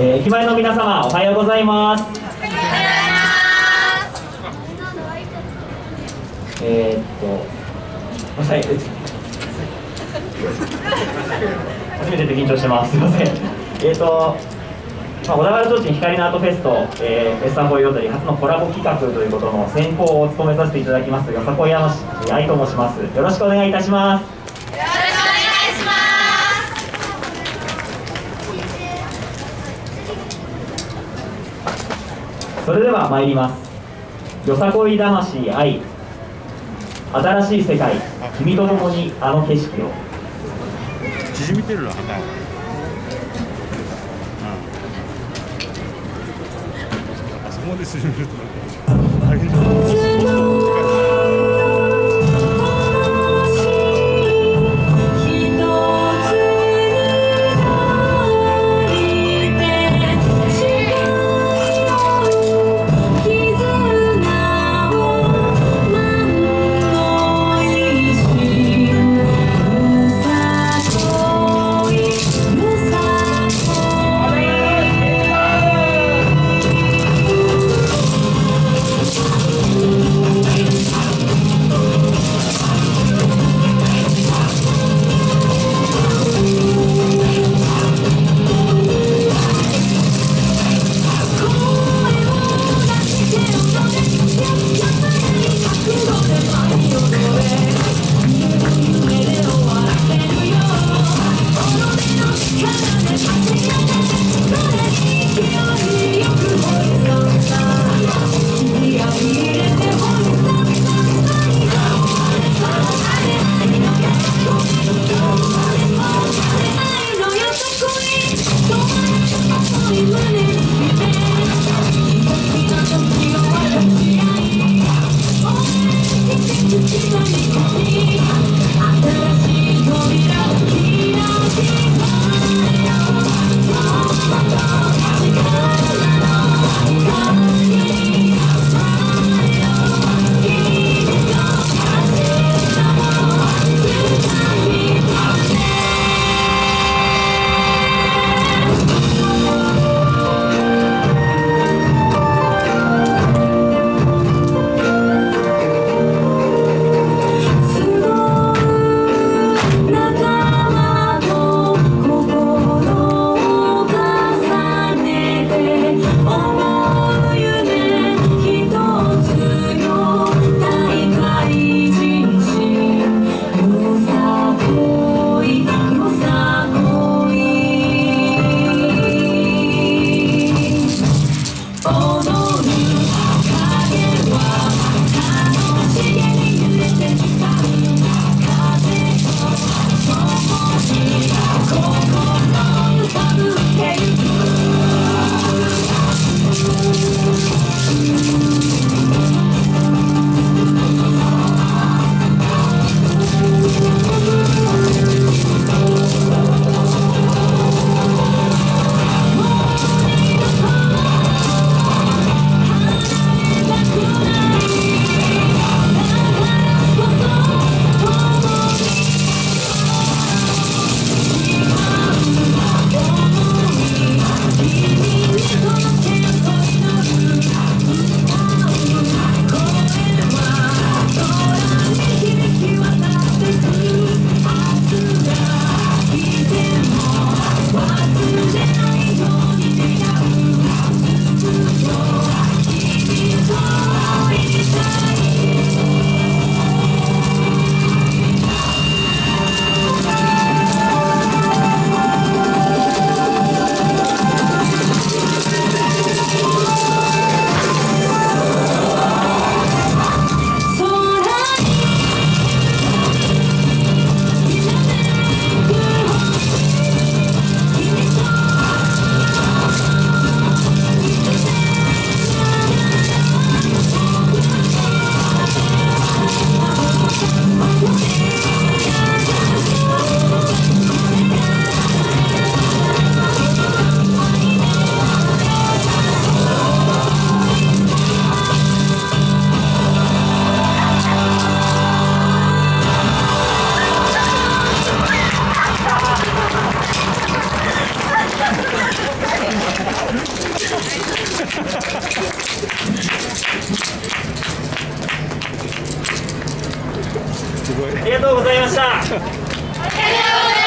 えー駅前の皆様おはようございます。えー、っとはい初めてで緊張してます。すいません。えー、っとまあ、小田原提灯光のアートフェスと、えー、フェスタンボイローリー初のコラボ企画ということの先行を務めさせていただきますよさこい山市愛と申します。よろしくお願いいたします。それでは参ります。よさこい魂愛。新しい世界。君と共にあの景色を。縮みてるな、うん、あそこまで縮めると she running? おはようございます。